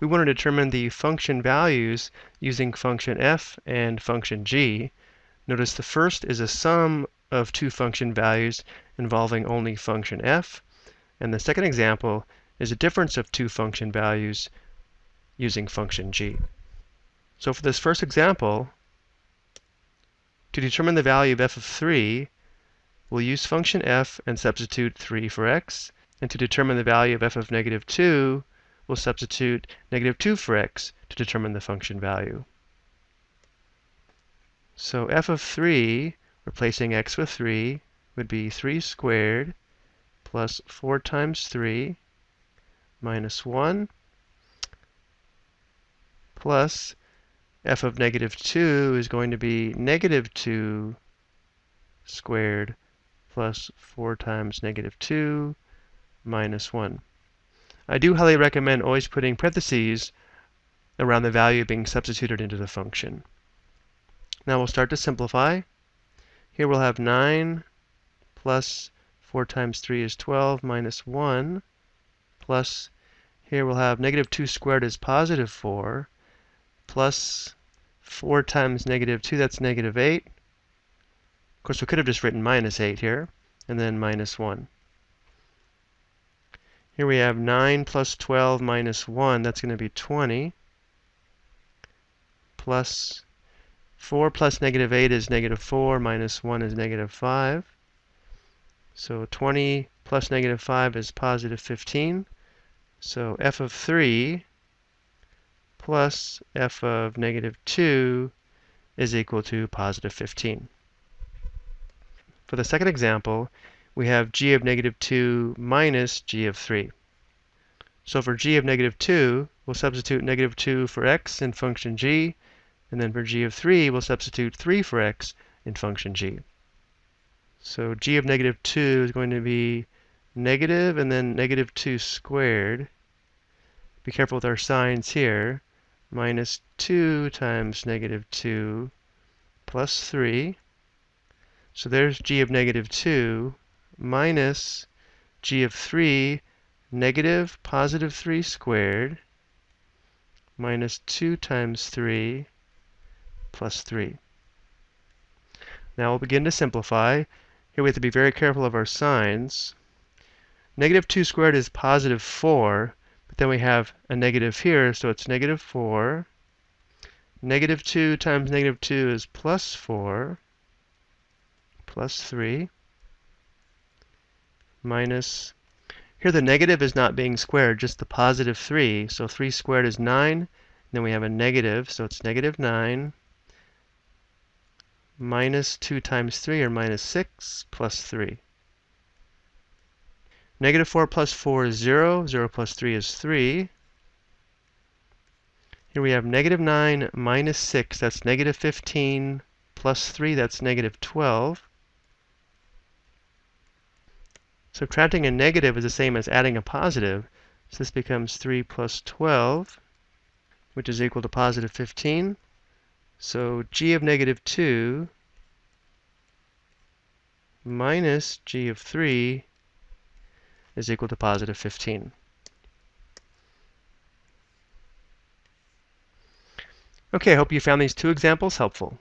we want to determine the function values using function f and function g. Notice the first is a sum of two function values involving only function f, and the second example is a difference of two function values using function g. So for this first example, to determine the value of f of 3, we'll use function f and substitute 3 for x. And to determine the value of f of negative 2, we'll substitute negative 2 for x to determine the function value. So f of 3, replacing x with 3, would be 3 squared plus 4 times 3 minus 1 plus f of negative 2 is going to be negative 2 squared plus 4 times negative 2 minus 1. I do highly recommend always putting parentheses around the value being substituted into the function. Now we'll start to simplify. Here we'll have 9 plus 4 times 3 is 12 minus 1 plus here we'll have negative 2 squared is positive 4 plus 4 times negative 2, that's negative 8. Of course, we could have just written minus 8 here, and then minus 1. Here we have 9 plus 12 minus 1, that's going to be 20, plus 4 plus negative 8 is negative 4, minus 1 is negative 5. So 20 plus negative 5 is positive 15. So f of 3 plus f of negative 2 is equal to positive 15. For the second example, we have g of negative 2 minus g of 3. So for g of negative 2, we'll substitute negative 2 for x in function g, and then for g of 3, we'll substitute 3 for x in function g. So g of negative 2 is going to be negative and then negative 2 squared. Be careful with our signs here minus 2 times negative 2 plus 3. So there's g of negative 2 minus g of 3, negative positive 3 squared, minus 2 times 3 plus 3. Now we'll begin to simplify. Here we have to be very careful of our signs. Negative 2 squared is positive 4, but then we have a negative here, so it's negative 4. Negative 2 times negative 2 is plus 4, plus 3, minus, here the negative is not being squared, just the positive 3. So 3 squared is 9. Then we have a negative, so it's negative 9 minus 2 times 3, or minus 6, plus 3. Negative 4 plus 4 is 0. 0 plus 3 is 3. Here we have negative 9 minus 6. That's negative 15 plus 3. That's negative 12. Subtracting a negative is the same as adding a positive. So this becomes 3 plus 12, which is equal to positive 15. So g of negative 2 minus g of 3 is equal to positive 15. Okay, I hope you found these two examples helpful.